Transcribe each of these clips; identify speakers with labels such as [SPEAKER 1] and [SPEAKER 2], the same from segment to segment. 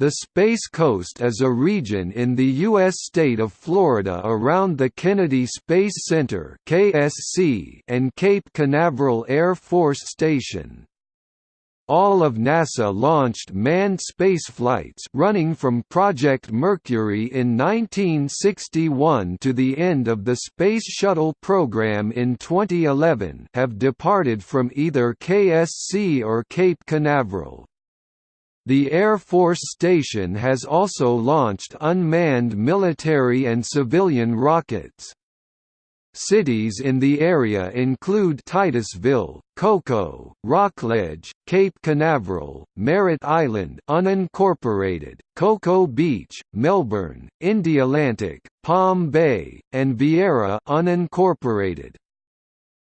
[SPEAKER 1] The Space Coast is a region in the U.S. state of Florida around the Kennedy Space Center and Cape Canaveral Air Force Station. All of NASA launched manned spaceflights running from Project Mercury in 1961 to the end of the Space Shuttle program in 2011 have departed from either KSC or Cape Canaveral. The Air Force Station has also launched unmanned military and civilian rockets. Cities in the area include Titusville, Cocoa, Rockledge, Cape Canaveral, Merritt Island unincorporated, Cocoa Beach, Melbourne, Indialantic, Palm Bay, and Viera unincorporated.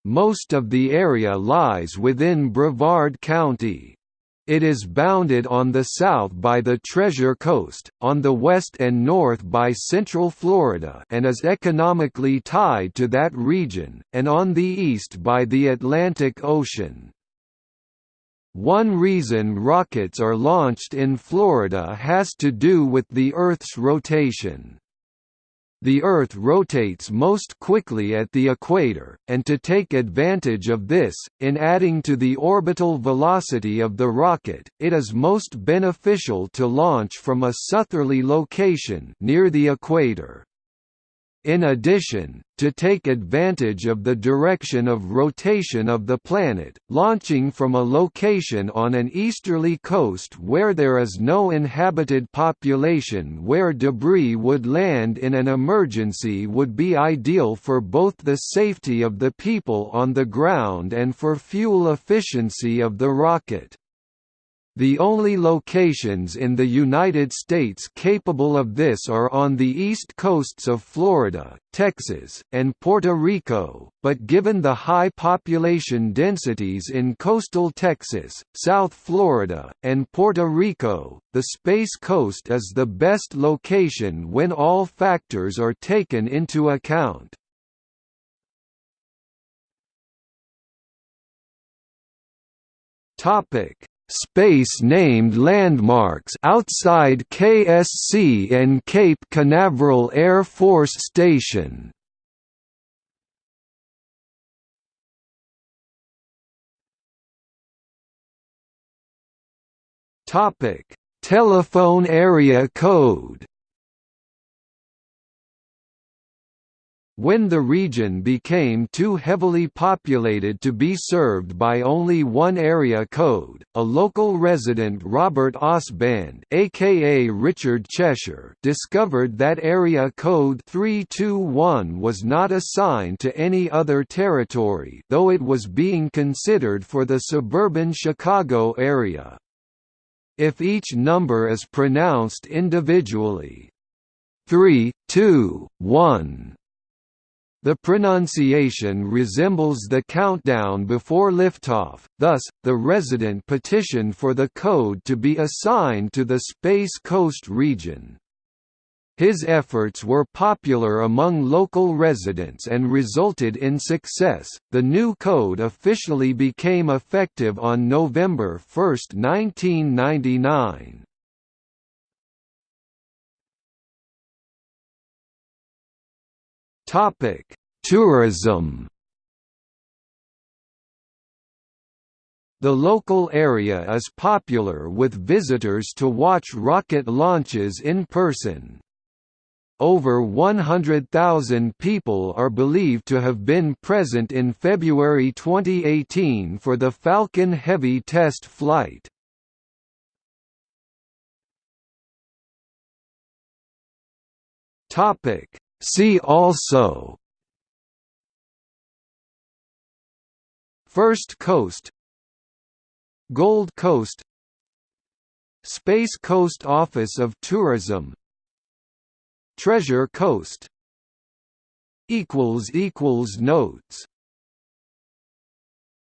[SPEAKER 1] Most of the area lies within Brevard County. It is bounded on the south by the Treasure Coast, on the west and north by Central Florida and is economically tied to that region, and on the east by the Atlantic Ocean. One reason rockets are launched in Florida has to do with the Earth's rotation. The Earth rotates most quickly at the equator, and to take advantage of this, in adding to the orbital velocity of the rocket, it is most beneficial to launch from a southerly location near the equator. In addition, to take advantage of the direction of rotation of the planet, launching from a location on an easterly coast where there is no inhabited population where debris would land in an emergency would be ideal for both the safety of the people on the ground and for fuel efficiency of the rocket. The only locations in the United States capable of this are on the east coasts of Florida, Texas, and Puerto Rico, but given the high population densities in coastal Texas, South Florida, and Puerto Rico, the Space Coast is the best location when all factors are taken into account. Topic space-named landmarks outside KSC and Cape Canaveral Air Force Station. Topic: Telephone area code When the region became too heavily populated to be served by only one area code, a local resident Robert Osband aka Richard Cheshire discovered that area code 321 was not assigned to any other territory though it was being considered for the suburban Chicago area. If each number is pronounced individually, 3, 2, 1 the pronunciation resembles the countdown before liftoff, thus, the resident petitioned for the code to be assigned to the Space Coast region. His efforts were popular among local residents and resulted in success. The new code officially became effective on November 1, 1999. Topic: Tourism. The local area is popular with visitors to watch rocket launches in person. Over 100,000 people are believed to have been present in February 2018 for the Falcon Heavy test flight. Topic See also First Coast Gold Coast Space Coast Office of Tourism Treasure Coast Notes